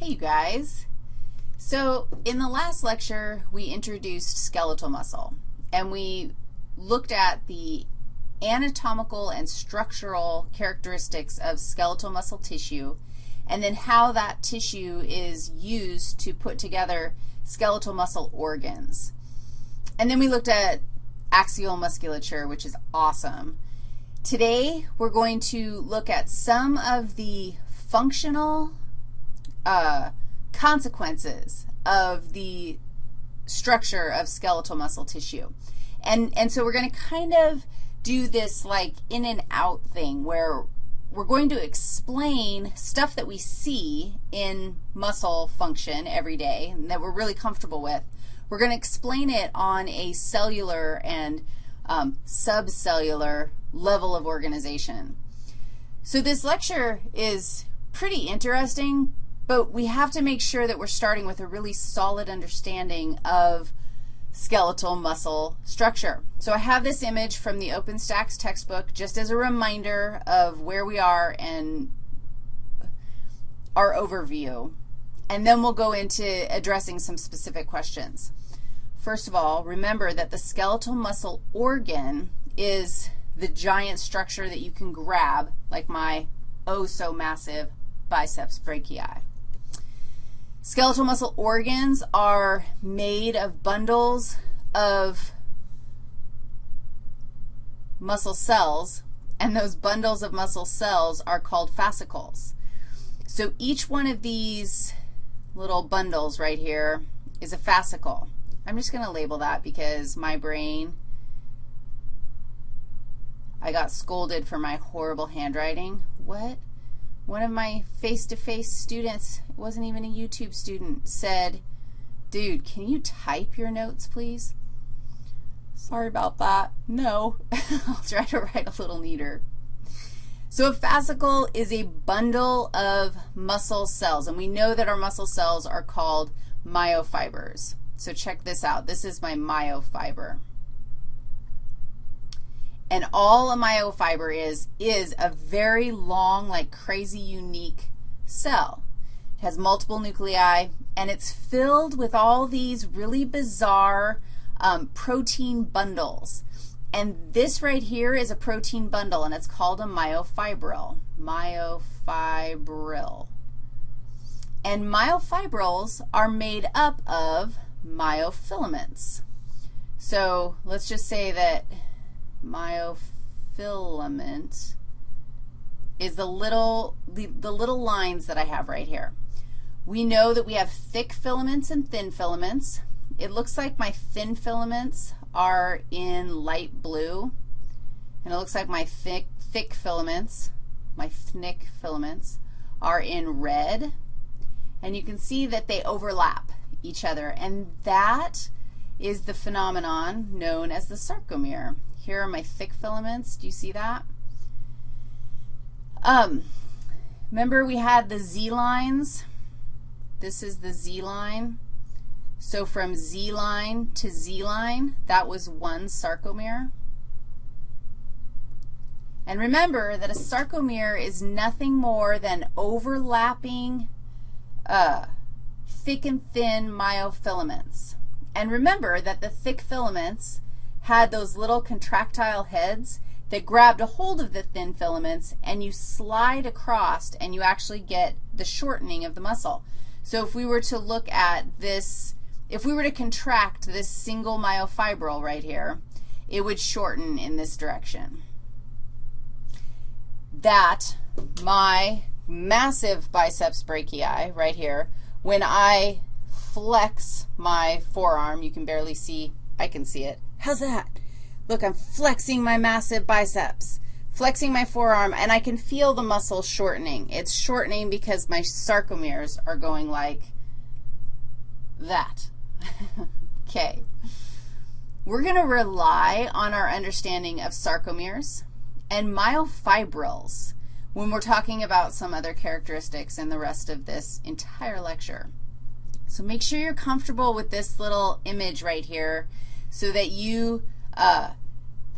Hey, you guys. So in the last lecture, we introduced skeletal muscle, and we looked at the anatomical and structural characteristics of skeletal muscle tissue, and then how that tissue is used to put together skeletal muscle organs. And then we looked at axial musculature, which is awesome. Today, we're going to look at some of the functional uh, consequences of the structure of skeletal muscle tissue. And, and so we're going to kind of do this like in and out thing where we're going to explain stuff that we see in muscle function every day and that we're really comfortable with. We're going to explain it on a cellular and um, subcellular level of organization. So this lecture is pretty interesting but we have to make sure that we're starting with a really solid understanding of skeletal muscle structure. So I have this image from the OpenStax textbook just as a reminder of where we are and our overview. And then we'll go into addressing some specific questions. First of all, remember that the skeletal muscle organ is the giant structure that you can grab, like my oh so massive biceps brachii. Skeletal muscle organs are made of bundles of muscle cells, and those bundles of muscle cells are called fascicles. So each one of these little bundles right here is a fascicle. I'm just going to label that because my brain, I got scolded for my horrible handwriting. What? One of my face-to-face -face students, wasn't even a YouTube student, said, dude, can you type your notes, please? Sorry about that. No. I'll try to write a little neater. So a fascicle is a bundle of muscle cells, and we know that our muscle cells are called myofibers. So check this out. This is my myofiber. And all a myofiber is, is a very long, like crazy unique cell. It has multiple nuclei, and it's filled with all these really bizarre um, protein bundles. And this right here is a protein bundle, and it's called a myofibril, myofibril. And myofibrils are made up of myofilaments. So let's just say that myofilament is the little, the, the little lines that I have right here. We know that we have thick filaments and thin filaments. It looks like my thin filaments are in light blue, and it looks like my thick, thick filaments, my thick filaments, are in red. And you can see that they overlap each other, and that is the phenomenon known as the sarcomere. Here are my thick filaments. Do you see that? Um, remember we had the Z lines? This is the Z line. So from Z line to Z line, that was one sarcomere. And remember that a sarcomere is nothing more than overlapping uh, thick and thin myofilaments. And remember that the thick filaments had those little contractile heads that grabbed a hold of the thin filaments, and you slide across, and you actually get the shortening of the muscle. So if we were to look at this, if we were to contract this single myofibril right here, it would shorten in this direction. That, my massive biceps brachii right here, when I flex my forearm, you can barely see, I can see it, How's that? Look, I'm flexing my massive biceps, flexing my forearm, and I can feel the muscle shortening. It's shortening because my sarcomeres are going like that. okay. We're going to rely on our understanding of sarcomeres and myofibrils when we're talking about some other characteristics in the rest of this entire lecture. So make sure you're comfortable with this little image right here so that you uh,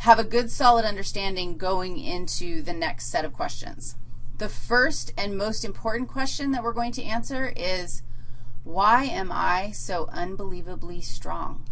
have a good solid understanding going into the next set of questions. The first and most important question that we're going to answer is, why am I so unbelievably strong?